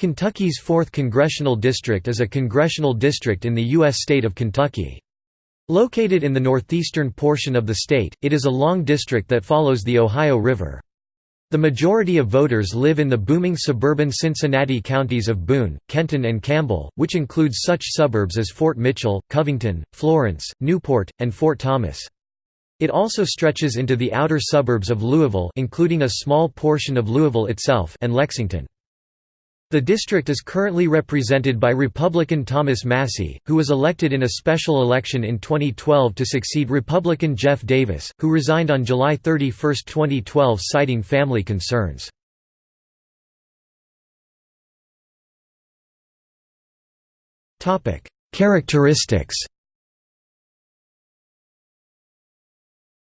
Kentucky's 4th Congressional District is a congressional district in the U.S. state of Kentucky. Located in the northeastern portion of the state, it is a long district that follows the Ohio River. The majority of voters live in the booming suburban Cincinnati counties of Boone, Kenton and Campbell, which includes such suburbs as Fort Mitchell, Covington, Florence, Newport, and Fort Thomas. It also stretches into the outer suburbs of Louisville including a small portion of Louisville itself and Lexington. The district is currently represented by Republican Thomas Massie, who was elected in a special election in 2012 to succeed Republican Geoff Davis, who resigned on July 31, 2012 citing family concerns. Characteristics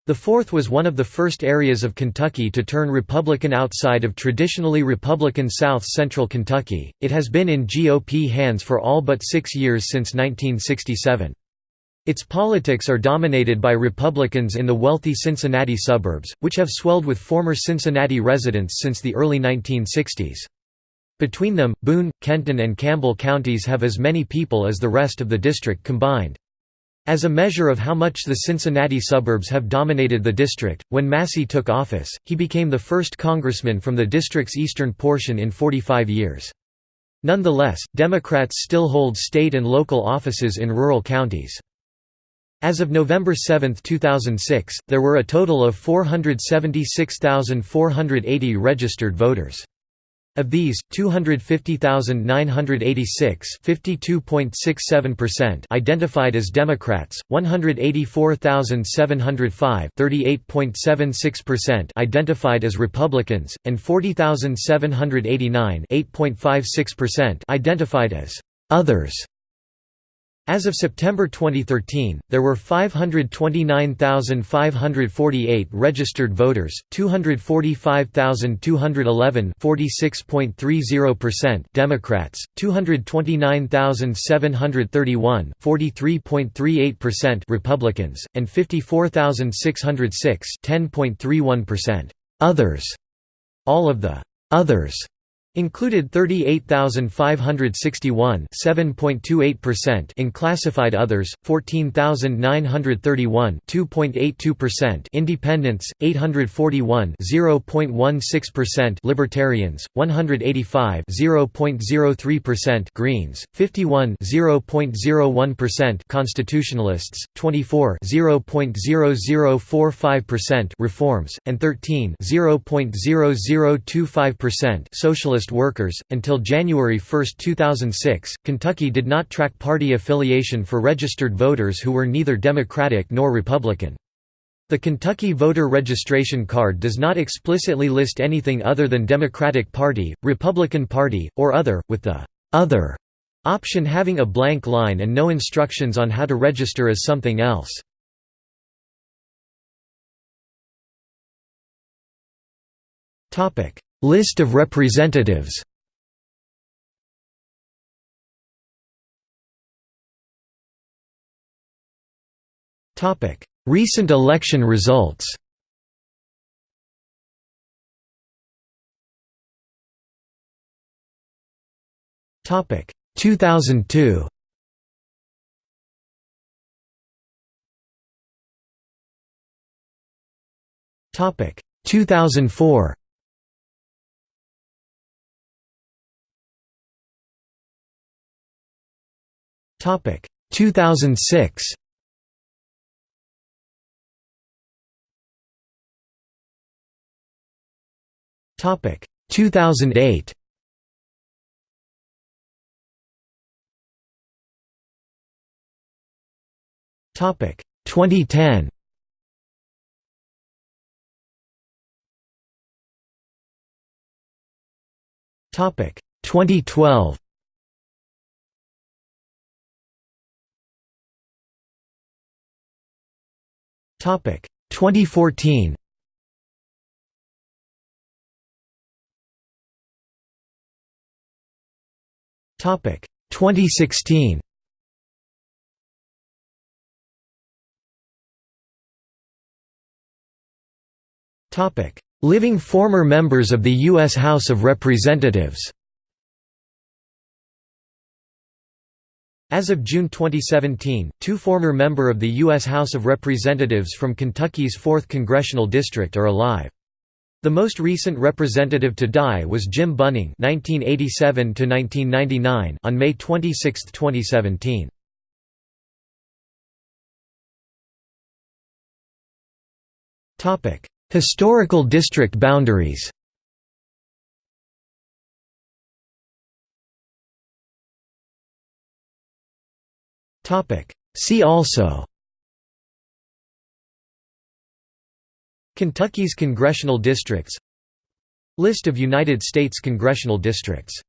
The Fourth was one of the first areas of Kentucky to turn Republican outside of traditionally Republican South Central Kentucky. It has been in GOP hands for all but six years since 1967. Its politics are dominated by Republicans in the wealthy Cincinnati suburbs, which have swelled with former Cincinnati residents since the early 1960s. Between them, Boone, Kenton and Campbell counties have as many people as the rest of the district combined. As a measure of how much the Cincinnati suburbs have dominated the district, when Massie took office, he became the first congressman from the district's eastern portion in 45 years. Nonetheless, Democrats still hold state and local offices in rural counties. As of November 7, 2006, there were a total of 476,480 registered voters. Of these, 250,986 identified as Democrats, 184,705 identified as Republicans, and 40,789 identified as «others». As of September 2013, there were 529,548 registered voters, 245,211 Democrats, 229,731 Republicans, and 54,606 others. All of the «others» Included 38,561 7.28% in classified others, 14,931 2.82% independents, 841 0.16% libertarians, 185 0.03% greens, 51 0.01% constitutionalists, 24 0.0045% reforms, and 13 0.0025% socialist workers. Until January 1, 2006, Kentucky did not track party affiliation for registered voters who were neither Democratic nor Republican. The Kentucky voter registration card does not explicitly list anything other than Democratic Party, Republican Party, or other, with the other option having a blank line and no instructions on how to register as something else. Topic: List of representatives. Recent election results. Topic. 2002 Topic. 2004 Topic. 2006 Topic. 2008 Topic. 2010 Topic. 2012 Topic 2014 Topic 2016 Topic Living former members of the U.S. House of Representatives As of June 2017, two former member of the U.S. House of Representatives from Kentucky's 4th Congressional District are alive. The most recent representative to die was Jim Bunning (1987–1999) on May 26, 2017. Topic: Historical district boundaries. See also. Kentucky's congressional districts. List of United States congressional districts